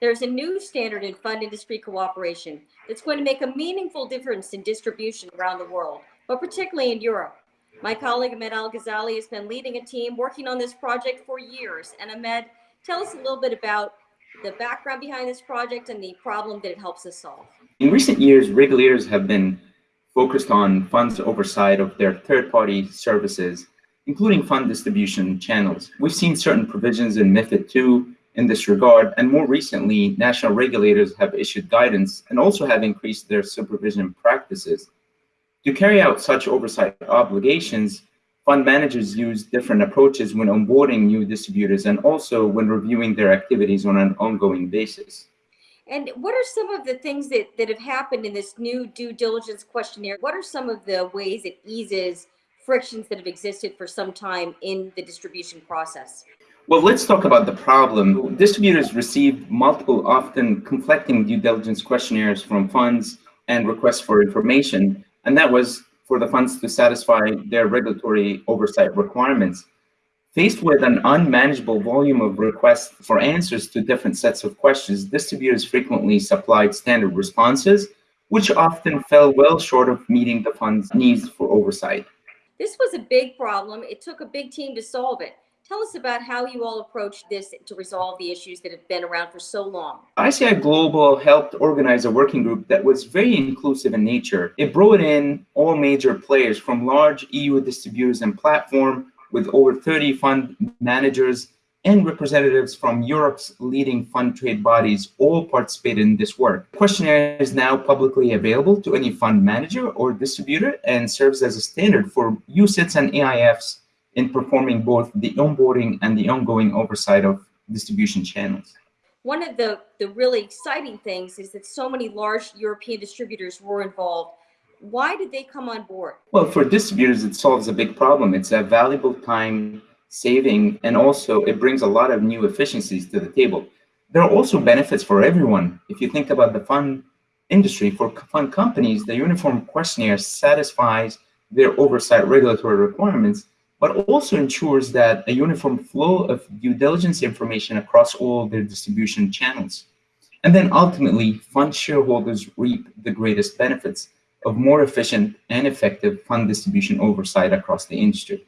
there's a new standard in fund industry cooperation that's going to make a meaningful difference in distribution around the world, but particularly in Europe. My colleague Ahmed Al Ghazali has been leading a team working on this project for years. And Ahmed, tell us a little bit about the background behind this project and the problem that it helps us solve. In recent years, regulators have been focused on funds oversight of their third-party services, including fund distribution channels. We've seen certain provisions in MIFID II in this regard, and more recently, national regulators have issued guidance and also have increased their supervision practices. To carry out such oversight obligations, fund managers use different approaches when onboarding new distributors and also when reviewing their activities on an ongoing basis. And what are some of the things that, that have happened in this new due diligence questionnaire? What are some of the ways it eases frictions that have existed for some time in the distribution process? Well, let's talk about the problem. Distributors receive multiple, often conflicting due diligence questionnaires from funds and requests for information, and that was for the funds to satisfy their regulatory oversight requirements. Faced with an unmanageable volume of requests for answers to different sets of questions, distributors frequently supplied standard responses, which often fell well short of meeting the fund's needs for oversight. This was a big problem. It took a big team to solve it. Tell us about how you all approached this to resolve the issues that have been around for so long. ICI Global helped organize a working group that was very inclusive in nature. It brought in all major players from large EU distributors and platform with over 30 fund managers and representatives from Europe's leading fund trade bodies all participated in this work. The questionnaire is now publicly available to any fund manager or distributor and serves as a standard for UCITS and AIFs in performing both the onboarding and the ongoing oversight of distribution channels. One of the, the really exciting things is that so many large European distributors were involved. Why did they come on board? Well, for distributors, it solves a big problem. It's a valuable time saving, and also it brings a lot of new efficiencies to the table. There are also benefits for everyone. If you think about the fund industry, for fund companies, the uniform questionnaire satisfies their oversight regulatory requirements but also ensures that a uniform flow of due diligence information across all their distribution channels. And then ultimately, fund shareholders reap the greatest benefits of more efficient and effective fund distribution oversight across the industry.